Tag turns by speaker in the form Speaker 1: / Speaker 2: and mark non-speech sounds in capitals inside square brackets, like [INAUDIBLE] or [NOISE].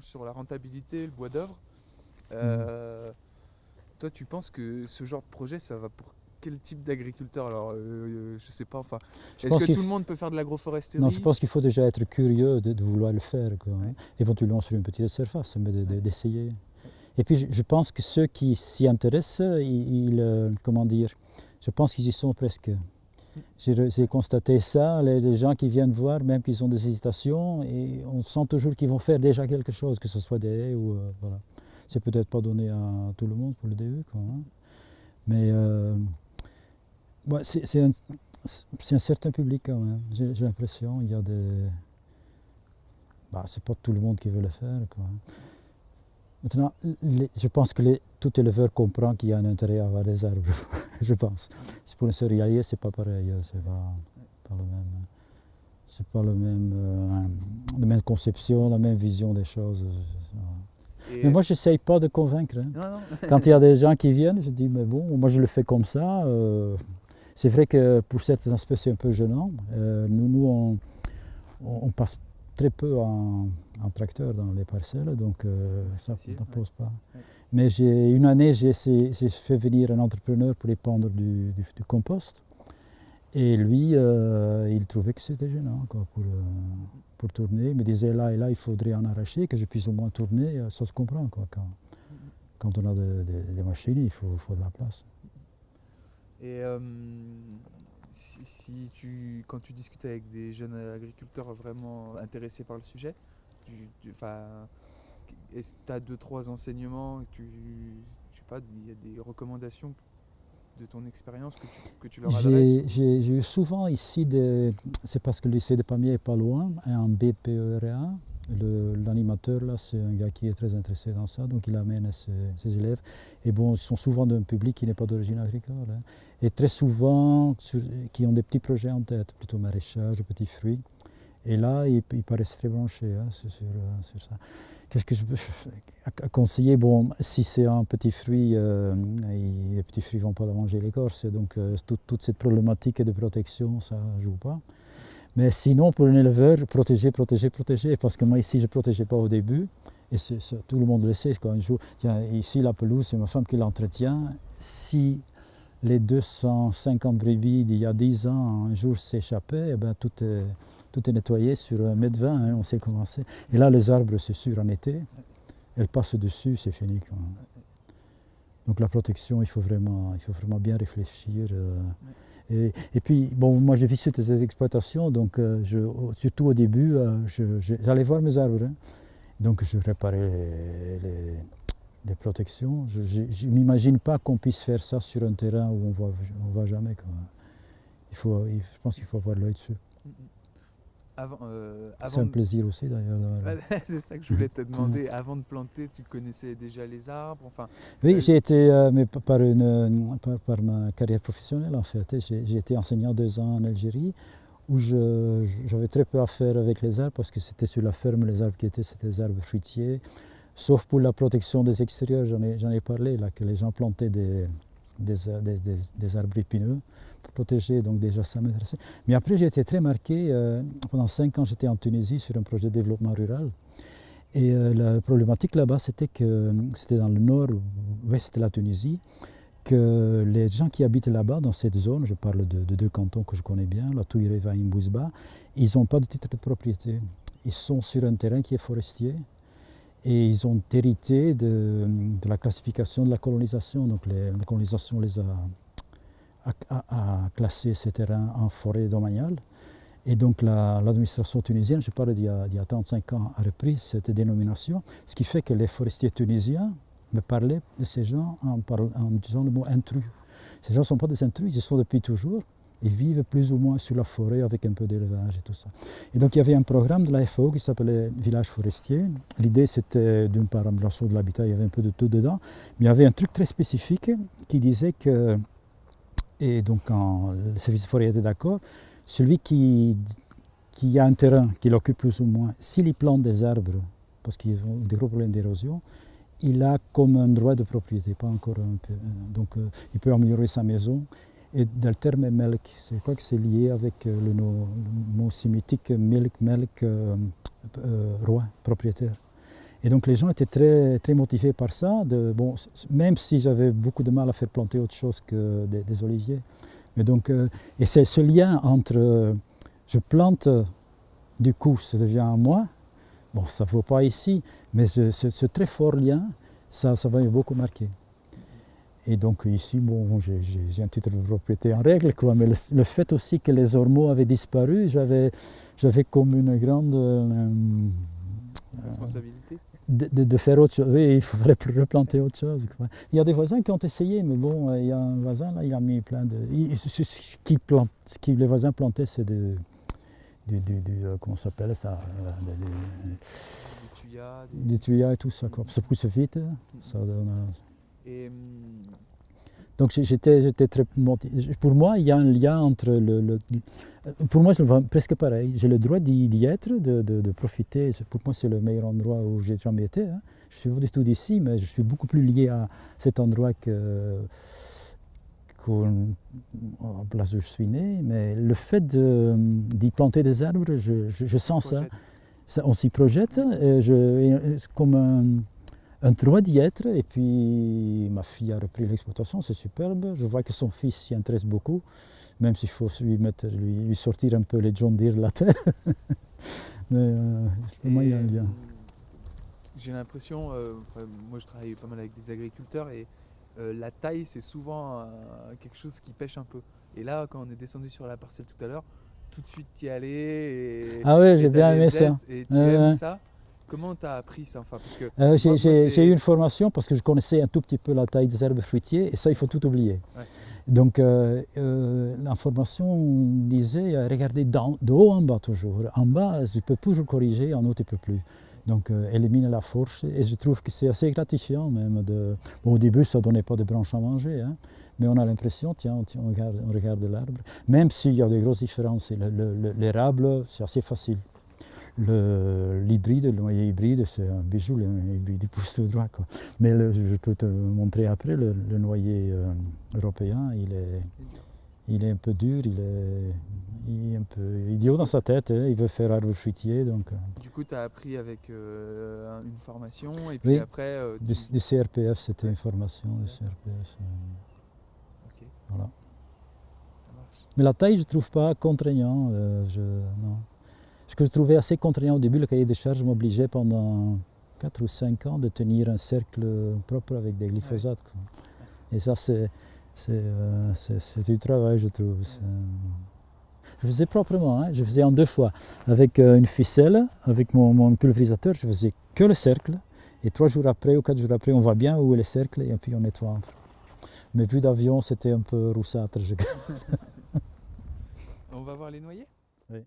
Speaker 1: sur la rentabilité, le bois d'œuvre. Euh, Toi, tu penses que ce genre de projet, ça va pour quel type d'agriculteur Alors, euh, euh, je sais pas, enfin, est-ce que tout
Speaker 2: f-
Speaker 1: le monde peut faire de l'agroforesterie?
Speaker 2: Non, je pense qu'il faut déjà être curieux de, de vouloir le faire, quoi, hein. Éventuellement sur une petite surface, mais de- de-
Speaker 1: Ouais.
Speaker 2: d'essayer. Et puis je, je pense que ceux qui s'y intéressent, ils, ils, euh, comment dire, je pense qu'ils y sont presque. J'ai constaté ça, les, gens qui viennent voir, même qu'ils ont des hésitations, et on sent toujours qu'ils vont faire déjà quelque chose, que ce soit des ou euh, voilà. C'est peut-être pas donné à tout le monde pour le début, hein. mais euh, c'est un, certain public quand même. J'ai l'impression, il y a des, bah, c'est pas tout le monde qui veut le faire, quoi. Maintenant, les- je pense que les- tout éleveur comprend qu'il y a un intérêt à avoir des arbres, [LAUGHS] je pense. C'est pour un céréalier, c'est pas pareil, euh, c'est pas, pas le même, euh, c'est pas le même, euh, la même conception, la même vision des choses.
Speaker 1: Et-
Speaker 2: Mais moi, j'essaye pas de convaincre. hein.
Speaker 1: Non, non. [LAUGHS]
Speaker 2: Quand il y a des gens qui viennent, je dis, mais bon, moi je le fais comme ça. euh, c'est vrai que pour certains aspects, c'est un peu gênant. Euh, nous, nous on, on- on passe très peu en, en tracteur dans les parcelles, donc euh, ça ne pose pas.
Speaker 1: Ouais.
Speaker 2: Mais j'ai, une année, j'ai, fait venir un entrepreneur pour épandre du, du- du compost. Et lui, euh, il trouvait que c'était gênant quoi, pour, euh, pour tourner. Il me disait là et là, il faudrait en arracher, que je puisse au moins tourner. Ça se comprend. Quoi, quand, quand on a de- de- des machines, il faut, faut de la place.
Speaker 1: Et si, si tu, quand tu discutes avec des jeunes agriculteurs vraiment intéressés par le sujet, tu, tu- enfin, est-ce que tu as deux, trois enseignements, tu, je sais pas, il y a des recommandations de ton expérience que tu, que tu leur adresses?
Speaker 2: J'ai eu souvent ici, c'est parce que le lycée de Pamiers est pas loin, un BPERA. L'animateur, là, c'est un gars qui est très intéressé dans ça, donc il amène ses, élèves. Et bon, ils sont souvent d'un public qui n'est pas d'origine agricole. hein. Et très souvent, qui ont des petits projets en tête, plutôt maraîchage, petits fruits. Et là, ils, paraissent très branchés hein, euh, sur ça. Qu'est-ce que je peux [LAUGHS] conseiller? Bon, si c'est un petit fruit, euh, les petits fruits ne vont pas manger l'écorce, donc euh, toute cette problématique de protection, ça ne joue pas. Mais sinon, pour un éleveur, protéger, protéger, protéger, parce que moi ici, je ne protégeais pas au début, et tout le monde le sait, quand un jour, tiens, ici la pelouse, c'est ma femme qui l'entretient, si les 250 brebis d'il y a 10 ans un jour s'échappaient, eh ben, tout, est, tout est nettoyé sur 1m20, hein, on sait comment c'est. Et là, les arbres, c'est sûr, en été, elles passent dessus, c'est fini. Donc la protection, il faut vraiment, il faut vraiment bien réfléchir. euh, et, puis, bon, moi j'ai visité ces exploitations, donc euh, surtout au début, euh, j'allais voir mes arbres. hein. Donc je réparais les, protections. Je ne m'imagine pas qu'on puisse faire ça sur un terrain où on ne voit jamais. Il faut, je pense qu'il faut avoir l'œil dessus.
Speaker 1: Avant, euh,
Speaker 2: C'est un
Speaker 1: de-
Speaker 2: plaisir aussi d'ailleurs. [LAUGHS]
Speaker 1: c'est ça que je voulais te [LAUGHS] demander. Avant de planter, tu connaissais déjà les arbres enfin,
Speaker 2: Oui,
Speaker 1: Euh,
Speaker 2: j'ai été, euh, mais par, une, par, par ma carrière professionnelle en fait, j'ai été enseignant deux ans en Algérie où j'avais très peu à faire avec les arbres parce que c'était sur la ferme, les arbres qui étaient, c'était des arbres fruitiers, sauf pour la protection des extérieurs, j'en ai, j'en ai parlé, là, que les gens plantaient des, des, euh, des- des- des arbres épineux pour protéger, donc déjà ça m'intéressait. Mais après j'ai été très marqué, euh, pendant cinq ans j'étais en Tunisie sur un projet de développement rural. Et euh, la problématique là-bas, c'était que c'était dans le nord-ouest de la Tunisie, que les gens qui habitent là-bas, dans cette zone, je parle de, de deux cantons que je connais bien, la Touireva et Mbouzba, ils n'ont pas de titre de propriété. Ils sont sur un terrain qui est forestier et ils ont hérité de, la classification de la colonisation. Donc la colonisation les a, a, classé ces terrains en forêt domaniale. Et donc la- l'administration tunisienne, je parle d'il y, y a 35 ans, a repris cette dénomination, ce qui fait que les forestiers tunisiens me parlaient de ces gens en, en disant le mot intrus. Ces gens ne sont pas des intrus, ils sont depuis toujours. Ils vivent plus ou moins sur la forêt avec un peu d'élevage et tout ça. Et donc il y avait un programme de la FAO qui s'appelait Village forestier. L'idée c'était d'une part amélioration de l'habitat, il y avait un peu de tout dedans, mais il y avait un truc très spécifique qui disait que, et donc quand le service forêt était d'accord, celui qui, qui a un terrain, qu'il occupe plus ou moins, s'il y plante des arbres, parce qu'ils ont des gros problèmes d'érosion, il a comme un droit de propriété, pas encore un peu. Donc euh, il peut améliorer sa maison. Et dans le terme melk, c'est quoi que c'est lié avec euh, le, no- le mot sémitique milk, melk, euh, euh, roi, propriétaire? Et donc les gens étaient très, très motivés par ça, bon, même si j'avais beaucoup de mal à faire planter autre chose que des, oliviers. Mais donc, et c'est ce lien entre je plante, du coup ça devient à moi, bon ça ne vaut pas ici, mais ce, très fort lien, ça, ça m'a beaucoup marqué. Et donc ici, bon, j'ai un titre de propriété en règle, quoi, mais le, le, fait aussi que les ormeaux avaient disparu, j'avais comme une grande... Euh,
Speaker 1: Responsabilité
Speaker 2: de, de, de, faire autre chose. Oui, il faudrait replanter autre chose. Quoi. Il y a des voisins qui ont essayé, mais bon, il y a un voisin là, il a mis plein de. Il, ce, ce, qui plante, ce que les voisins plantaient, c'est de, du, du, du, euh, comment s'appelle ça
Speaker 1: Des tuyas.
Speaker 2: Des... Du tuyas et tout ça. Quoi. Ça pousse vite. Ça donne,
Speaker 1: et, hum,
Speaker 2: donc j'étais très. Pour moi, il y a un lien entre le. le pour moi, vois presque pareil. J'ai le droit d'y être, de, de, de, profiter. Pour moi, c'est le meilleur endroit où j'ai jamais été. Hein. Je suis pas du tout d'ici, mais je suis beaucoup plus lié à cet endroit que en place où je suis né. Mais le fait d'y planter des arbres, je, je, je sens ça. ça. On s'y projette. Et je, comme un, un droit d'y être. Et puis ma fille a repris l'exploitation, c'est superbe. Je vois que son fils s'y intéresse beaucoup, même s'il faut lui, mettre, lui, lui, sortir un peu les John Deere de la terre. Mais euh, pour moi, il y a un lien.
Speaker 1: J'ai l'impression, euh, moi je travaille pas mal avec des agriculteurs et euh, la taille c'est souvent euh, quelque chose qui pêche un peu. Et là, quand on est descendu sur la parcelle tout à l'heure, tout de suite y aller. Et,
Speaker 2: ah ouais, j'ai bien aimé ça.
Speaker 1: Et tu aimes ça Comment tu as appris ça enfin,
Speaker 2: euh, J'ai eu une formation parce que je connaissais un tout petit peu la taille des herbes fruitiers et ça, il faut tout oublier.
Speaker 1: Ouais.
Speaker 2: Donc, euh, euh, la formation disait regardez de haut en bas toujours. En bas, tu peux toujours corriger, en haut, tu ne peux plus. Donc, euh, éliminer la force. Et je trouve que c'est assez gratifiant même. De... Bon, au début, ça ne donnait pas de branches à manger. Hein, mais on a l'impression, tiens, on regarde, on regarde l'arbre. Même s'il y a de grosses différences, l'érable, c'est assez facile. L'hybride, le, le, noyer hybride, c'est un bijou, le noyer hybride, il pousse tout droit. Quoi. Mais le, je peux te montrer après, le, le noyer euh, européen, il est, il est un peu dur, il est, il est un peu idiot dans sa tête, hein, il veut faire arbre fruitier. Donc, euh.
Speaker 1: Du coup, tu as appris avec euh, une formation et puis
Speaker 2: oui,
Speaker 1: après. Euh,
Speaker 2: du, du, CRPF, c'était une formation du CRPF.
Speaker 1: Okay.
Speaker 2: Voilà. Mais la taille, je ne trouve pas contraignant. je, non. Ce que je trouvais assez contraignant au début, le cahier des charges m'obligeait pendant 4 ou 5 ans de tenir un cercle propre avec des glyphosates. Et ça, c'est euh, du travail, je trouve. Je faisais proprement, hein. je faisais en deux fois. Avec euh, une ficelle, avec mon, mon, pulvérisateur, je faisais que le cercle. Et trois jours après ou quatre jours après, on voit bien où est le cercle et puis on nettoie entre. Mais vu d'avion, c'était un peu roussâtre. [LAUGHS]
Speaker 1: on va voir les
Speaker 2: Oui.